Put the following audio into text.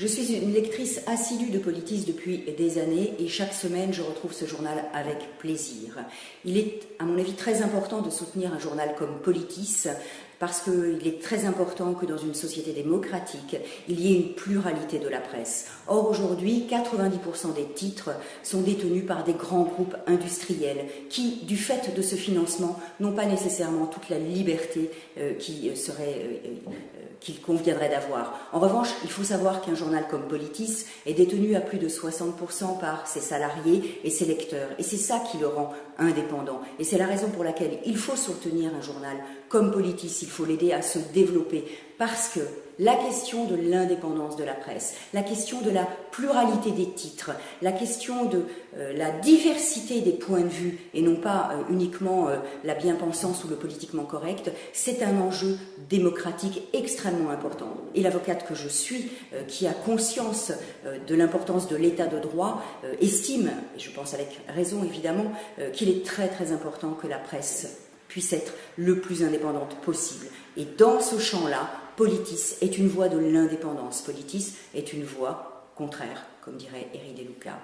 Je suis une lectrice assidue de Politis depuis des années et chaque semaine je retrouve ce journal avec plaisir. Il est à mon avis très important de soutenir un journal comme Politis parce qu'il est très important que dans une société démocratique, il y ait une pluralité de la presse. Or, aujourd'hui, 90% des titres sont détenus par des grands groupes industriels qui, du fait de ce financement, n'ont pas nécessairement toute la liberté euh, qui serait euh, qu'il conviendrait d'avoir. En revanche, il faut savoir qu'un journal comme Politis est détenu à plus de 60% par ses salariés et ses lecteurs. Et c'est ça qui le rend indépendant. Et c'est la raison pour laquelle il faut soutenir un journal comme Politis, il faut l'aider à se développer. Parce que la question de l'indépendance de la presse, la question de la pluralité des titres, la question de euh, la diversité des points de vue et non pas euh, uniquement euh, la bien-pensance ou le politiquement correct, c'est un enjeu démocratique extrêmement important. Et l'avocate que je suis, qui a conscience de l'importance de l'état de droit, estime, et je pense avec raison évidemment, qu'il est très très important que la presse puisse être le plus indépendante possible. Et dans ce champ-là, Politis est une voie de l'indépendance. Politis est une voie contraire, comme dirait Éric Deluca.